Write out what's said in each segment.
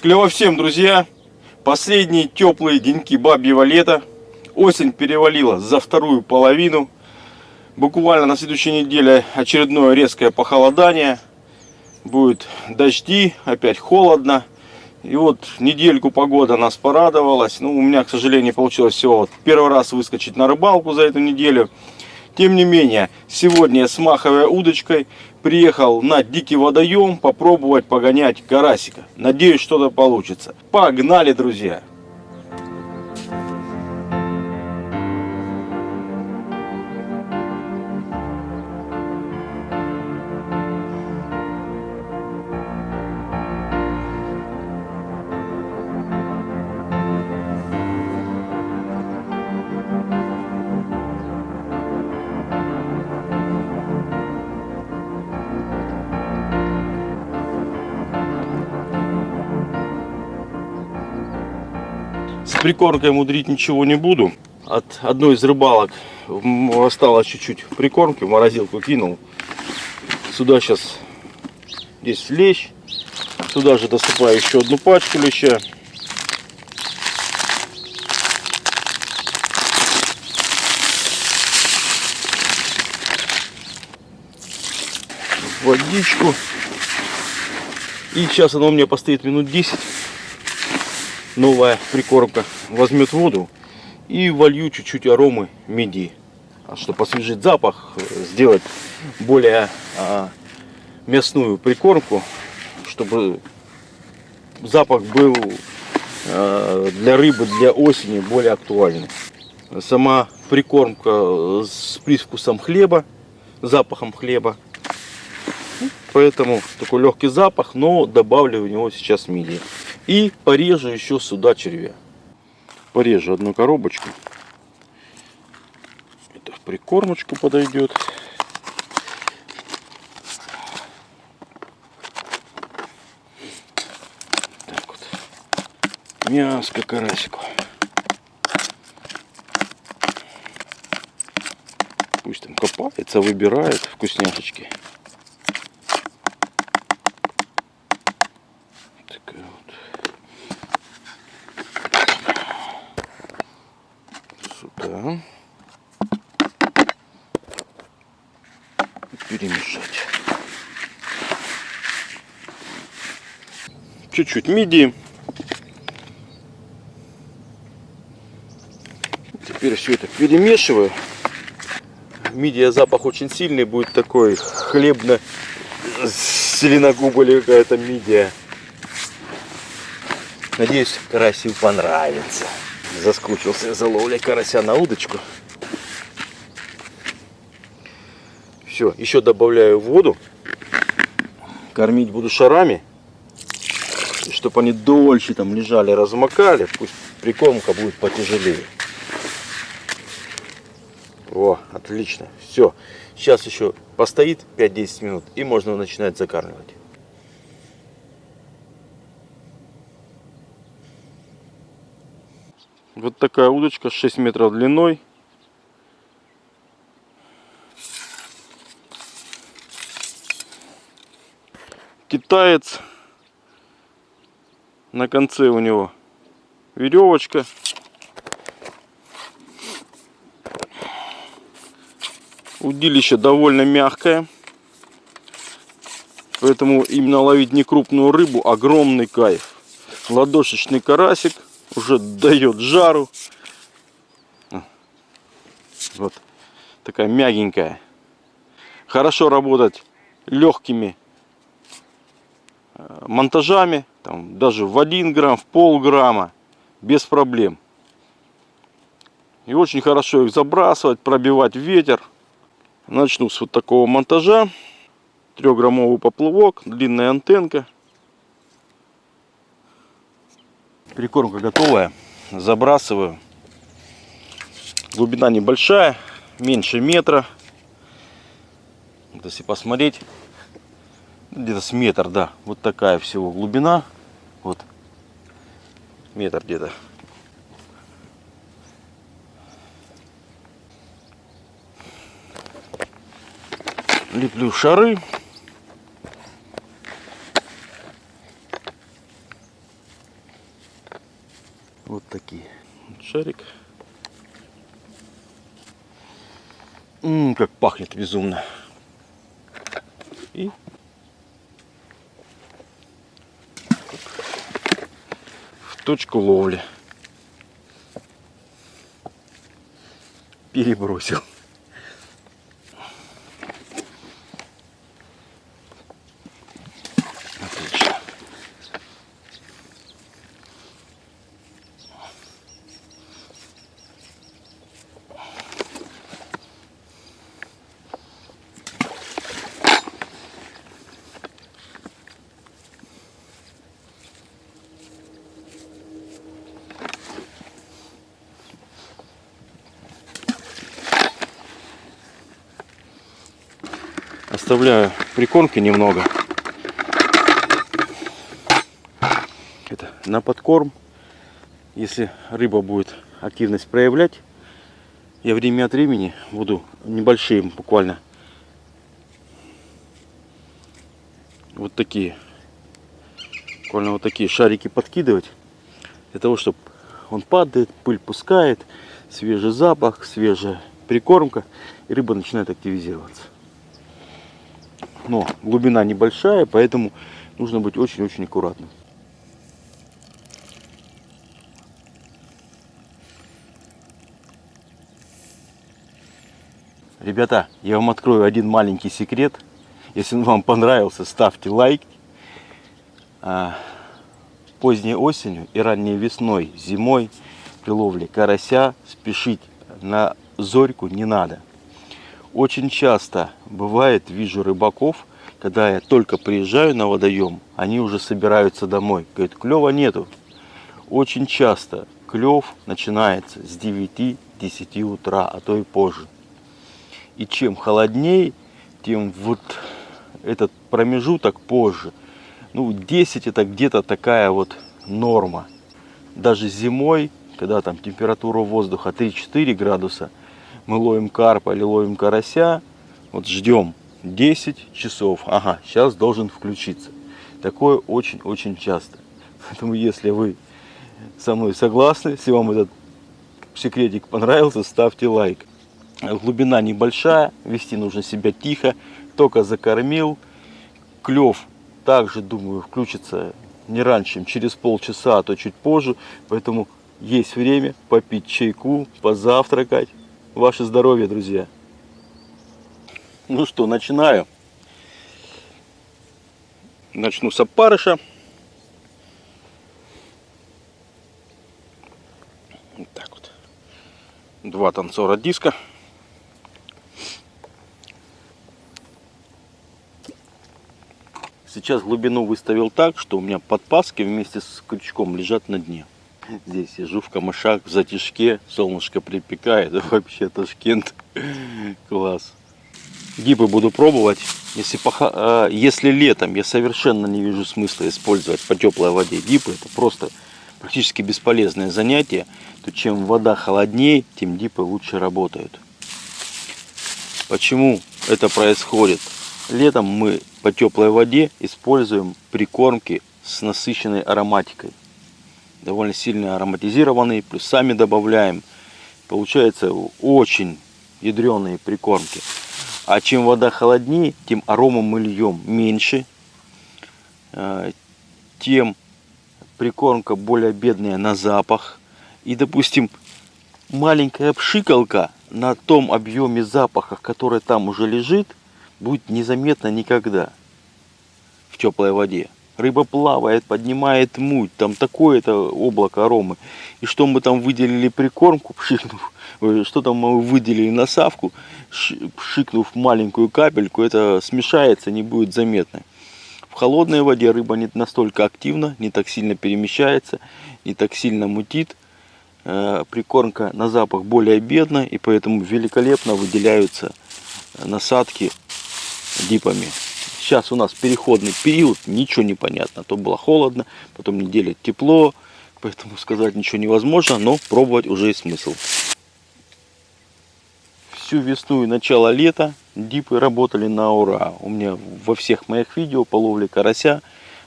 Клево всем, друзья! Последние теплые деньки бабьего лета. Осень перевалила за вторую половину. Буквально на следующей неделе очередное резкое похолодание. Будет дожди, опять холодно. И вот недельку погода нас порадовалась. Ну, у меня, к сожалению, получилось всего вот первый раз выскочить на рыбалку за эту неделю. Тем не менее, сегодня с маховой удочкой приехал на дикий водоем попробовать погонять карасика. Надеюсь, что-то получится. Погнали, друзья! Прикормкой мудрить ничего не буду. От одной из рыбалок осталось чуть-чуть прикормки, в морозилку кинул. Сюда сейчас здесь лещ. Сюда же досыпаю еще одну пачку леща. Водичку. И сейчас она у меня постоит минут 10 новая прикормка возьмет воду и волью чуть-чуть аромы меди, чтобы освежить запах, сделать более а, мясную прикормку, чтобы запах был а, для рыбы, для осени более актуальный. Сама прикормка с привкусом хлеба, запахом хлеба. Поэтому такой легкий запах, но добавлю в него сейчас мидии. И порежу еще сюда червя. Порежу одну коробочку. Это в прикормочку подойдет. Так вот. Мяско карасику. Пусть там копается, выбирает вкусняшечки. сюда. Перемешать. Чуть-чуть мидии. Теперь все это перемешиваю. Мидия запах очень сильный, будет такой хлебно зеленогубая какая-то мидия. Надеюсь, карасю понравится. Заскучился за ловлей карася на удочку. Все, еще добавляю воду. Кормить буду шарами. Чтобы они дольше там лежали, размокали. Пусть прикормка будет потяжелее. О, отлично. Все. Сейчас еще постоит 5-10 минут и можно начинать закармливать. Вот такая удочка 6 метров длиной. Китаец. На конце у него веревочка. Удилище довольно мягкое. Поэтому именно ловить не крупную рыбу, огромный кайф. Ладошечный карасик уже дает жару. Вот такая мягенькая. Хорошо работать легкими э, монтажами, там, даже в 1 грамм, в полграмма, без проблем. И очень хорошо их забрасывать, пробивать ветер. Начну с вот такого монтажа. Трехграммовый поплавок, длинная антенка. Прикормка готовая. Забрасываю. Глубина небольшая, меньше метра. Если посмотреть, где-то с метр, да. Вот такая всего глубина. Вот метр где-то. Леплю шары. Вот такие. Шарик. Ммм, как пахнет безумно. И точку ловли. Перебросил. Оставляю прикормки немного. Это на подкорм. Если рыба будет активность проявлять, я время от времени буду небольшие буквально вот такие буквально вот такие шарики подкидывать для того чтобы он падает пыль пускает свежий запах свежая прикормка и рыба начинает активизироваться но глубина небольшая, поэтому нужно быть очень-очень аккуратным. Ребята, я вам открою один маленький секрет. Если он вам понравился, ставьте лайк. А, поздней осенью и ранней весной, зимой при ловле карася спешить на зорьку не надо. Очень часто бывает, вижу рыбаков, когда я только приезжаю на водоем, они уже собираются домой. Говорят, клева нету. Очень часто клев начинается с 9-10 утра, а то и позже. И чем холоднее, тем вот этот промежуток позже. Ну, 10 это где-то такая вот норма. Даже зимой, когда там температура воздуха 3-4 градуса, мы ловим карпа или ловим карася, вот ждем 10 часов, ага, сейчас должен включиться. Такое очень-очень часто. Поэтому если вы со мной согласны, если вам этот секретик понравился, ставьте лайк. Глубина небольшая, вести нужно себя тихо, только закормил. Клев также, думаю, включится не раньше, чем через полчаса, а то чуть позже. Поэтому есть время попить чайку, позавтракать, Ваше здоровье, друзья. Ну что, начинаю. Начну с опарыша. Вот так вот. Два танцора диска. Сейчас глубину выставил так, что у меня подпаски вместе с крючком лежат на дне. Здесь сижу в камышах, в затишке, солнышко припекает, вообще Ташкент, класс. Гибы буду пробовать. Если, поха... А, если летом я совершенно не вижу смысла использовать по теплой воде дипы, это просто практически бесполезное занятие, то чем вода холоднее, тем дипы лучше работают. Почему это происходит? Летом мы по теплой воде используем прикормки с насыщенной ароматикой довольно сильно ароматизированный, плюс сами добавляем. Получается очень ядреные прикормки. А чем вода холоднее, тем арома мы льем меньше, э, тем прикормка более бедная на запах. И, допустим, маленькая пшикалка на том объеме запаха, который там уже лежит, будет незаметно никогда в теплой воде рыба плавает, поднимает муть, там такое-то облако аромы. И что мы там выделили прикормку, пшикнув, что там мы выделили насавку, пшикнув маленькую капельку, это смешается, не будет заметно. В холодной воде рыба не настолько активна, не так сильно перемещается, не так сильно мутит. Э, прикормка на запах более бедна, и поэтому великолепно выделяются насадки дипами. Сейчас у нас переходный период, ничего не понятно. То было холодно, потом неделя тепло, поэтому сказать ничего невозможно, но пробовать уже есть смысл. Всю весну и начало лета дипы работали на ура. У меня во всех моих видео по ловле карася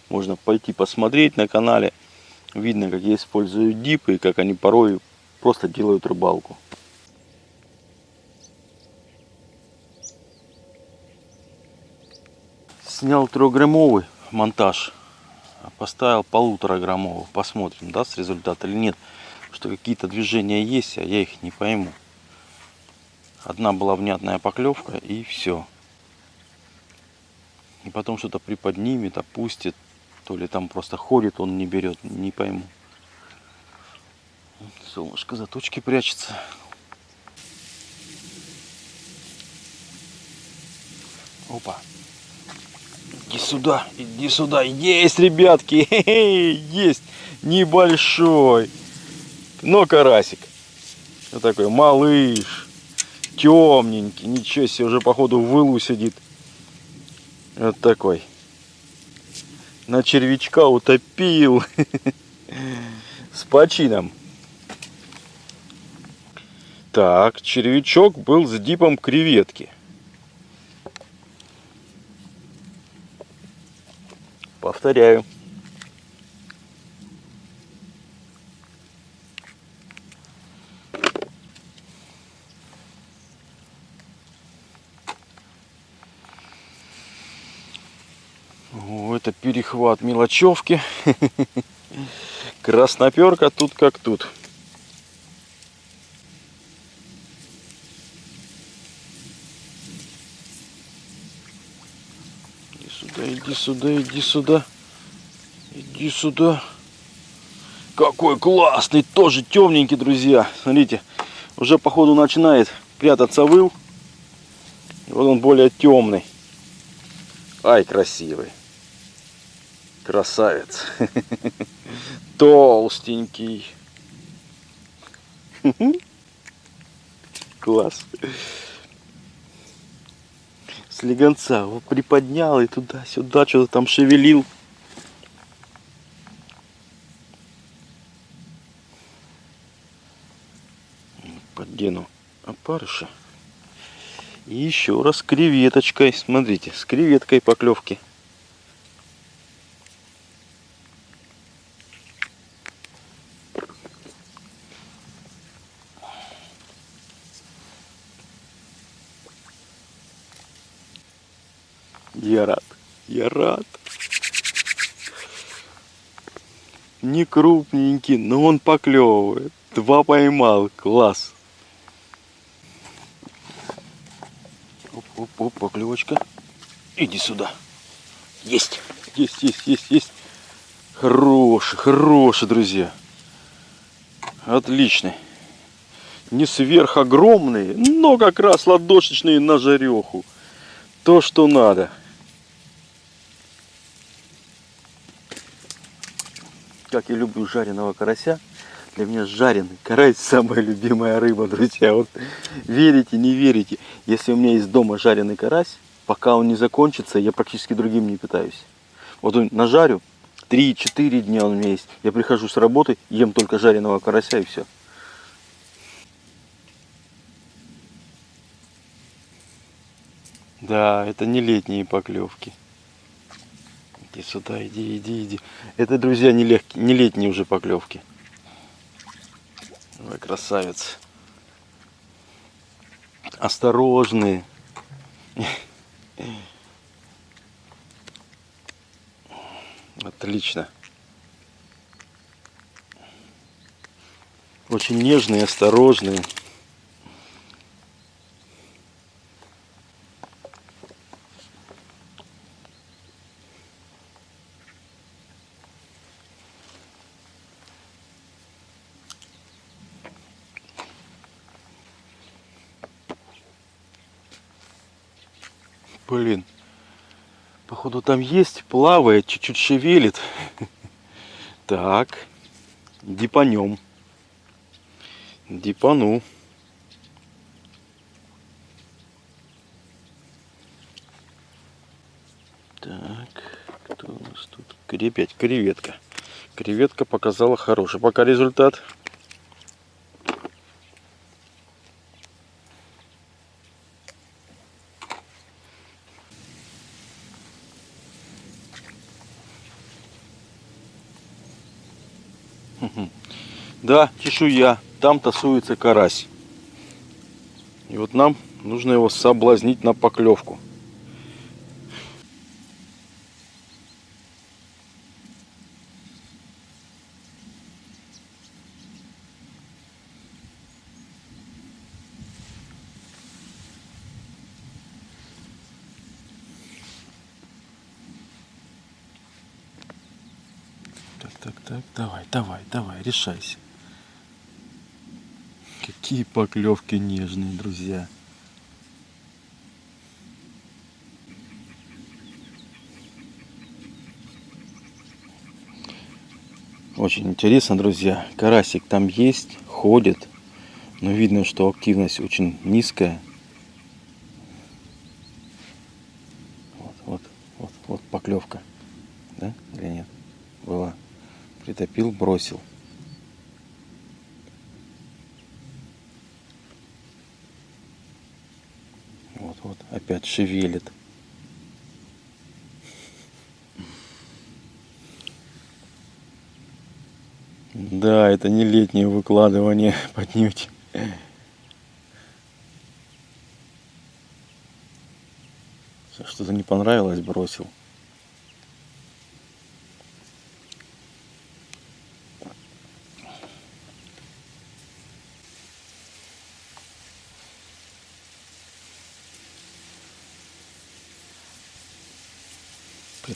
можно пойти посмотреть на канале. Видно, как я использую дипы и как они порой просто делают рыбалку. Снял трехграммовый монтаж, поставил полутора граммовый. Посмотрим, даст результат или нет. Что какие-то движения есть, а я их не пойму. Одна была внятная поклевка и все. И потом что-то приподнимет, опустит. То ли там просто ходит, он не берет, не пойму. Солнышко за точки прячется. Опа. Иди сюда, иди сюда. Есть, ребятки, есть. Небольшой. Но карасик. Вот такой малыш. Темненький. Ничего себе, уже походу в вылу сидит. Вот такой. На червячка утопил. С почином. Так, червячок был с дипом креветки. Повторяю. О, это перехват мелочевки. Красноперка тут как тут. Иди сюда, иди сюда. Иди сюда. Какой классный, тоже темненький, друзья. Смотрите, уже походу начинает прятаться выл. Вот он более темный. Ай, красивый. Красавец. Толстенький. Класс слегонца его приподнял и туда-сюда что-то там шевелил. Поддену опарыша. И еще раз креветочкой. Смотрите, с креветкой поклевки. Я рад. Я рад. Не крупненький, но он поклевывает. Два поймал. Класс. Оп-оп-оп, поклевочка. Иди сюда. Есть. Есть, есть, есть, есть. Хороший, хороший, друзья. Отличный. Не сверхогромные, но как раз ладошечные на жареху. То, что надо. Как я люблю жареного карася. Для меня жареный карась самая любимая рыба, друзья. Вот верите, не верите. Если у меня есть дома жареный карась, пока он не закончится, я практически другим не питаюсь. Вот он нажарю, 3-4 дня он у меня есть. Я прихожу с работы, ем только жареного карася и все. Да, это не летние поклевки. Иди сюда, иди, иди, иди. Это, друзья, не, легкие, не летние уже поклевки. Ой, красавец. Осторожные. Отлично. Очень нежные, осторожные. Блин. Походу там есть, плавает, чуть-чуть шевелит. Так. Дипанем. Дипану. Так, кто у нас тут? Опять креветка. Креветка показала хороший пока результат. Да, чешуя. Там тасуется карась. И вот нам нужно его соблазнить на поклевку. Так, так, так, давай, давай, давай, решайся. Какие поклевки нежные, друзья. Очень интересно, друзья. Карасик там есть, ходит. Но видно, что активность очень низкая. Вот, вот, вот, вот поклевка. Да или нет? Была. Притопил, бросил. Вот, опять шевелит. Да, это не летнее выкладывание поднюдь. Что-то не понравилось, бросил.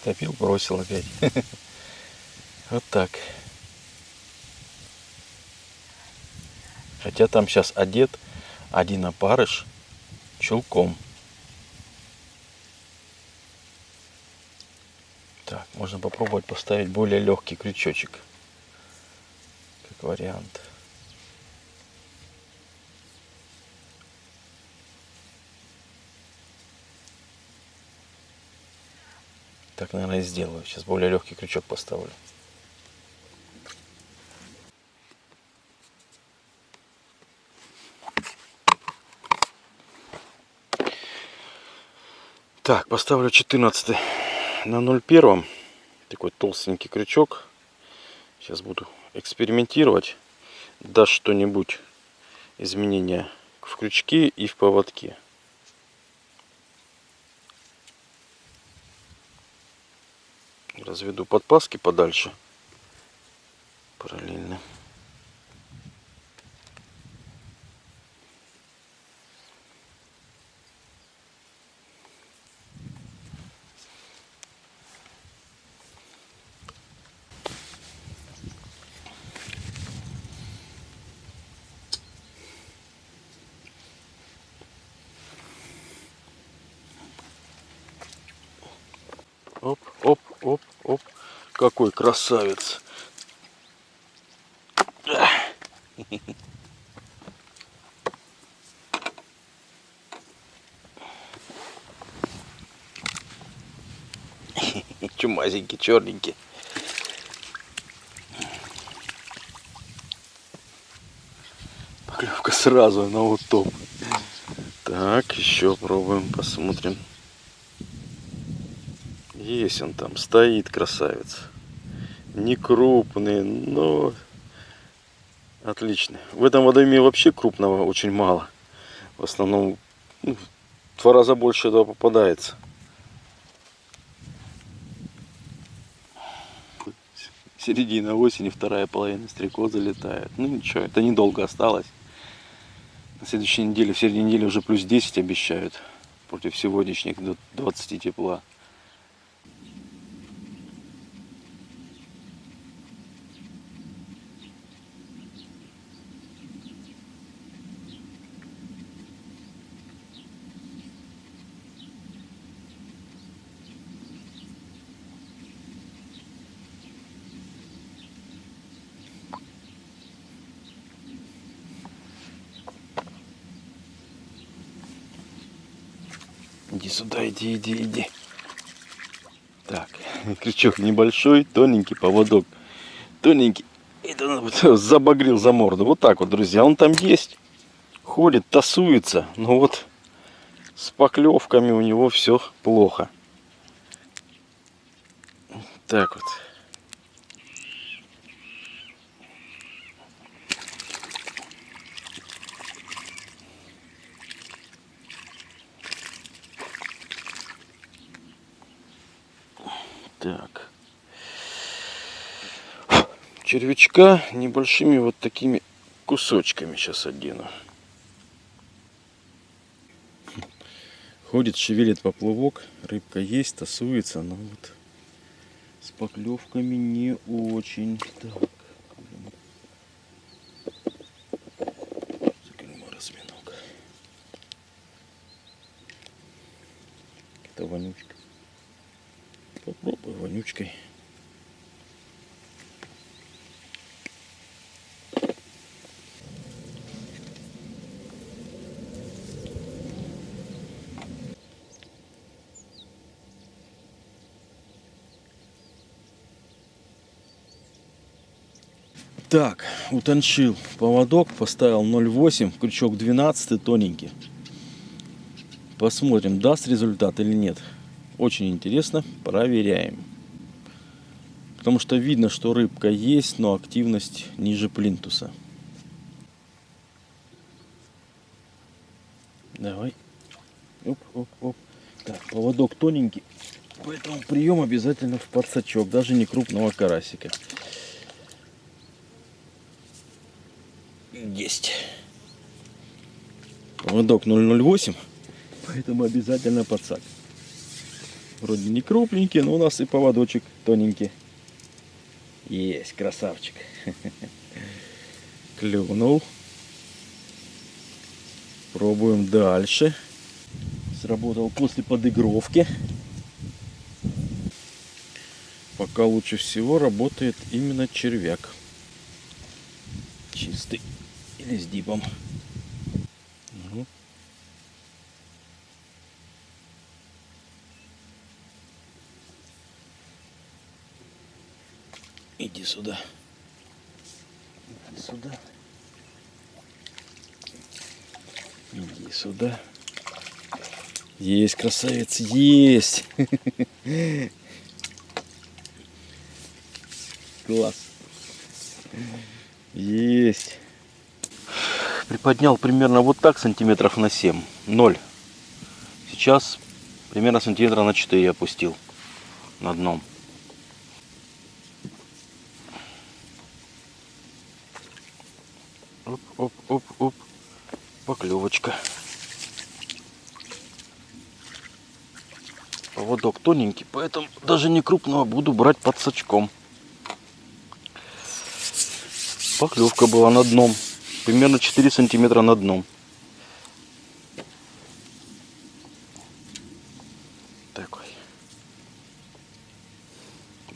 Притопил, бросил опять. Вот так. Хотя там сейчас одет один опарыш чулком. Так, можно попробовать поставить более легкий крючочек. Как вариант. Так, наверное, и сделаю. Сейчас более легкий крючок поставлю. Так, поставлю 14 на 0,1. Такой толстенький крючок. Сейчас буду экспериментировать. Даст что-нибудь изменения в крючке и в поводке. Разведу подпаски подальше. Параллельно. Оп, оп, оп. Какой красавец. Чумазенький, черненький. Поклевка сразу на утоп. Так, еще пробуем, посмотрим. Есть он там, стоит красавец. Не крупный, но отлично. В этом водоеме вообще крупного очень мало. В основном ну, два раза больше этого попадается. Середина осени, вторая половина стрекоза летает. Ну ничего, это недолго осталось. На следующей неделе, в середине недели уже плюс 10 обещают. Против сегодняшних до 20 тепла. Иди иди, иди. Так, крючок небольшой, тоненький поводок. Тоненький. Это вот, забагрил за морду. Вот так вот, друзья. Он там есть. Ходит, тасуется. Но вот с поклевками у него все плохо. Так вот. Червячка небольшими вот такими кусочками сейчас одену. Ходит, шевелит поплавок, рыбка есть, тасуется, но вот с поклевками не очень. Так. Так, утончил поводок, поставил 0,8, крючок 12, тоненький. Посмотрим, даст результат или нет. Очень интересно, проверяем. Потому что видно, что рыбка есть, но активность ниже плинтуса. Давай. Оп, оп, оп. Так, поводок тоненький, поэтому прием обязательно в подсачок, даже не крупного карасика. Есть. Поводок 008, поэтому обязательно подсак. Вроде не крупненький, но у нас и поводочек тоненький. Есть, красавчик. Клюнул. Пробуем дальше. Сработал после подыгровки. Пока лучше всего работает именно червяк. Чистый или с дипом. Ну. Иди сюда. Иди сюда. Иди сюда. Есть, красавец, есть. Класс. Есть приподнял примерно вот так сантиметров на 7 0 сейчас примерно сантиметра на 4 опустил на дном. Оп оп оп оп. Поклевочка. Поводок тоненький поэтому даже не крупного буду брать под сачком. Поклевка была на дном примерно 4 сантиметра над дном. Такой.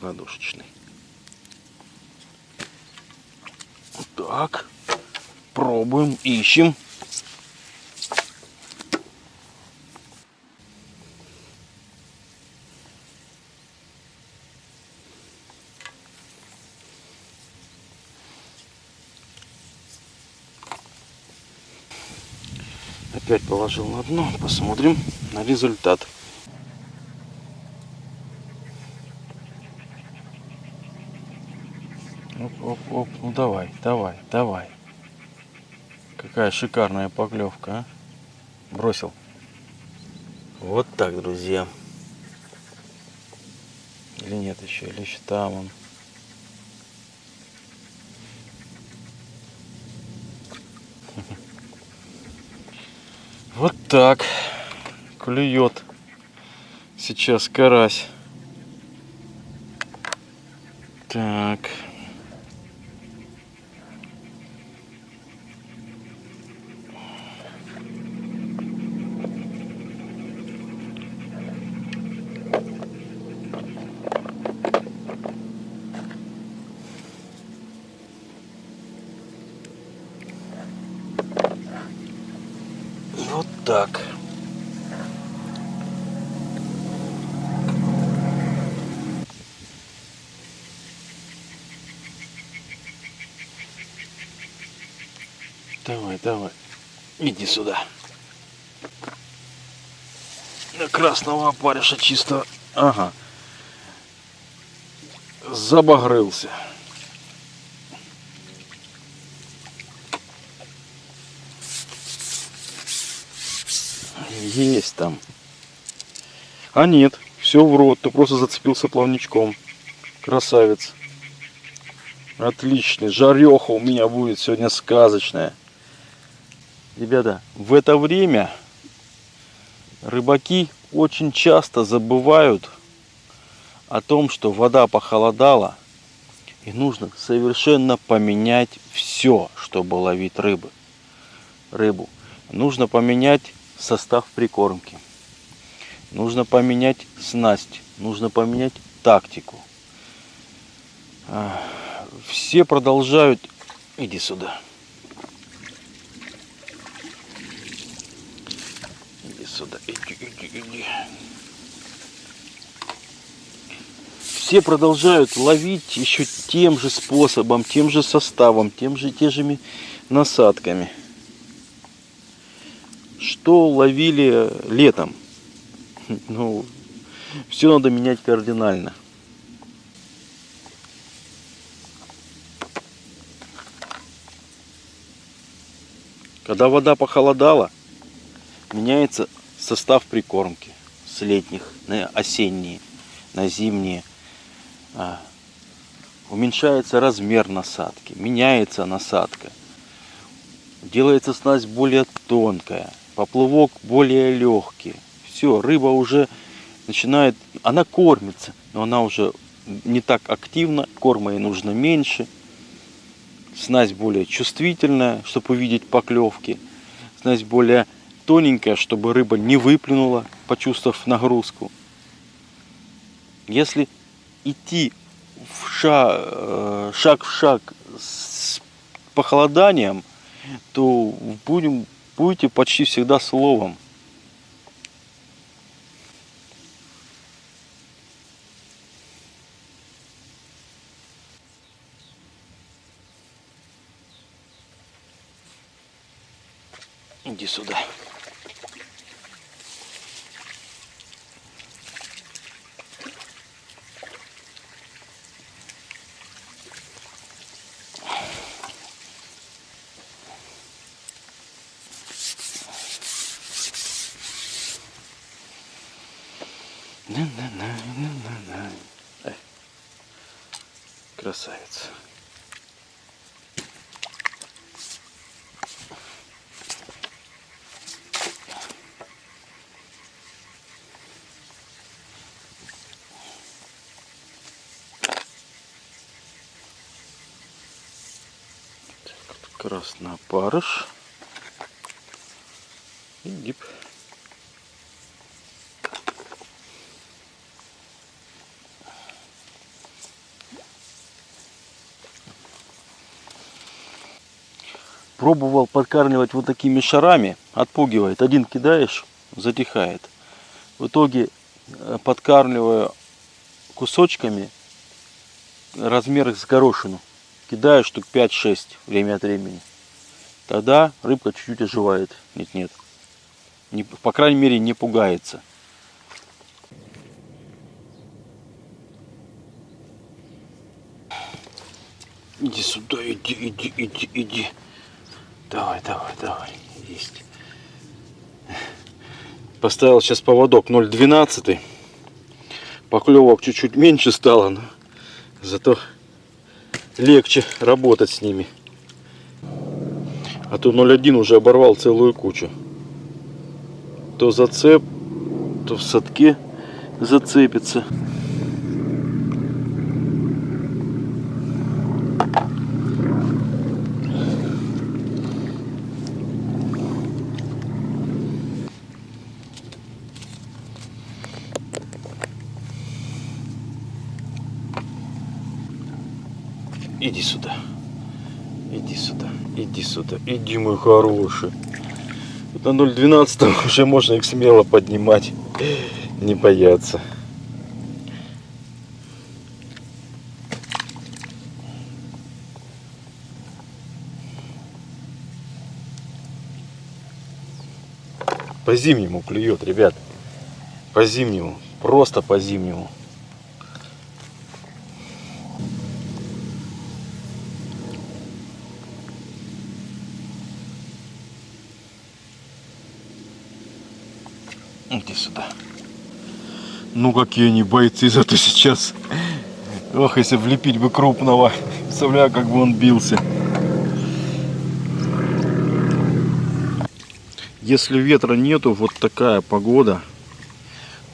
Ладошечный. Так. Пробуем, ищем. Опять положил на дно. Посмотрим на результат. Оп, оп, оп. Ну давай, давай, давай. Какая шикарная поклевка, а? Бросил. Вот так, друзья. Или нет еще, или еще там он. Вот так клюет сейчас карась. Так. Давай. Иди сюда. На красного опарыша чисто. Ага. Забагрился. Есть там. А нет, все в рот. Ты просто зацепился плавничком. Красавец. Отличный. Жареха у меня будет сегодня сказочная. Ребята, в это время рыбаки очень часто забывают о том, что вода похолодала, и нужно совершенно поменять все, чтобы ловить рыбы. рыбу. Нужно поменять состав прикормки. Нужно поменять снасть. Нужно поменять тактику. Все продолжают... Иди сюда. Иди сюда. Иди, иди, иди. Все продолжают ловить еще тем же способом, тем же составом, тем же, те же насадками. Что ловили летом? Ну, все надо менять кардинально. Когда вода похолодала, меняется состав прикормки с летних на осенние, на зимние. А, уменьшается размер насадки, меняется насадка. Делается снасть более тонкая, поплавок более легкий. Все, рыба уже начинает, она кормится, но она уже не так активна, корма ей нужно меньше – Снасть более чувствительная, чтобы увидеть поклевки. Снасть более тоненькая, чтобы рыба не выплюнула, почувствовав нагрузку. Если идти в шаг, э, шаг в шаг с похолоданием, то будем, будете почти всегда словом. Иди сюда. Красавица. краснопарыш и гиб. Пробовал подкармливать вот такими шарами, отпугивает. Один кидаешь, затихает. В итоге э, подкармливаю кусочками размер с горошину кидаю штук 5-6 время от времени. Тогда рыбка чуть-чуть оживает. Нет-нет. Не, по крайней мере не пугается. Иди сюда, иди, иди, иди, иди. Давай, давай, давай. Есть. Поставил сейчас поводок 0,12. Поклевок чуть-чуть меньше стало, но зато легче работать с ними. А то 0,1 уже оборвал целую кучу. То зацеп, то в садке зацепится. Иди сюда. Иди сюда. Иди сюда. Иди, мой хороший. Вот на 0.12 уже можно их смело поднимать. Не бояться. По зимнему клюет, ребят. По зимнему. Просто по зимнему. Иди сюда. Ну какие они бойцы, зато сейчас Ох, если влепить бы крупного. Представляю, как бы он бился. Если ветра нету, вот такая погода,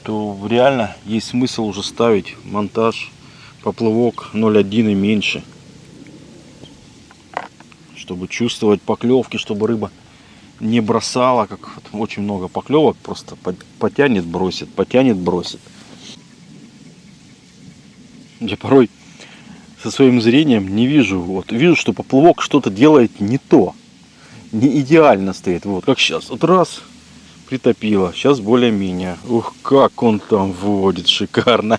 то реально есть смысл уже ставить монтаж поплывок 0,1 и меньше. Чтобы чувствовать поклевки, чтобы рыба не бросала, как очень много поклевок, просто потянет, бросит, потянет, бросит. Я порой со своим зрением не вижу, вот вижу, что поплавок что-то делает не то, не идеально стоит, вот как сейчас, вот раз притопило, сейчас более-менее, ух, как он там водит, шикарно,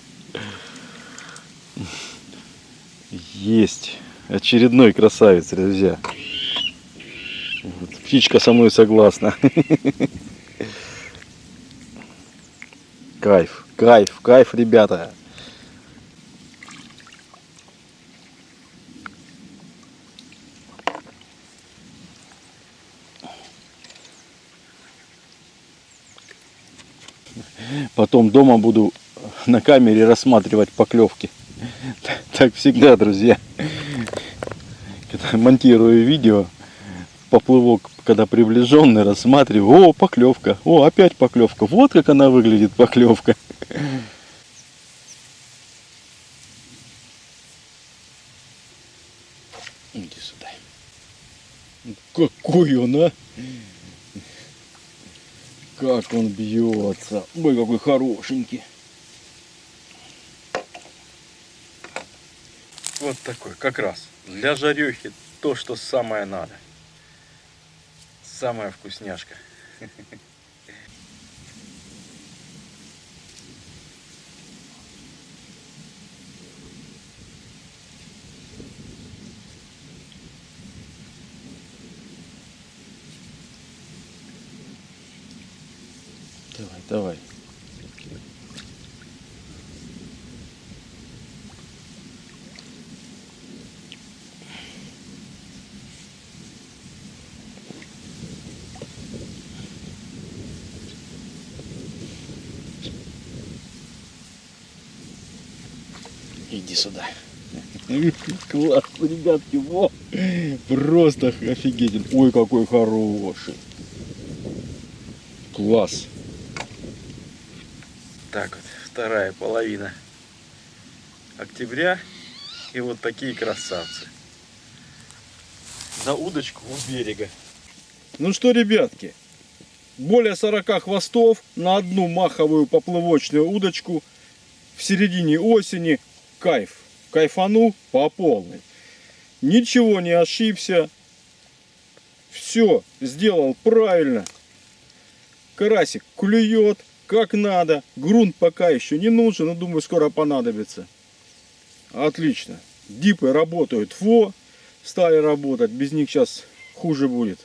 есть очередной красавец, друзья. Птичка со мной согласна. Кайф, кайф, кайф, ребята. Потом дома буду на камере рассматривать поклевки. Так всегда, друзья. Когда монтирую видео, поплывок, когда приближенный, рассматриваю. О, поклевка. О, опять поклевка. Вот как она выглядит, поклевка. Иди сюда. Какой он, а? Как он бьется. Ой, какой хорошенький. Вот такой, как раз. Для жарехи то, что самое надо. Самая вкусняшка. Давай, давай. Иди сюда. Класс, ребятки, во! Просто офигетен. Ой, какой хороший. Класс. Так вот, вторая половина октября. И вот такие красавцы. На удочку у берега. Ну что, ребятки, более 40 хвостов на одну маховую поплывочную удочку в середине осени кайф. Кайфанул по полной. Ничего не ошибся. Все сделал правильно. Карасик клюет как надо. Грунт пока еще не нужен, но думаю скоро понадобится. Отлично. Дипы работают. Фо стали работать. Без них сейчас хуже будет.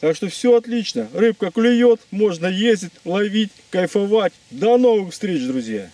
Так что все отлично. Рыбка клюет, можно ездить, ловить, кайфовать. До новых встреч, друзья!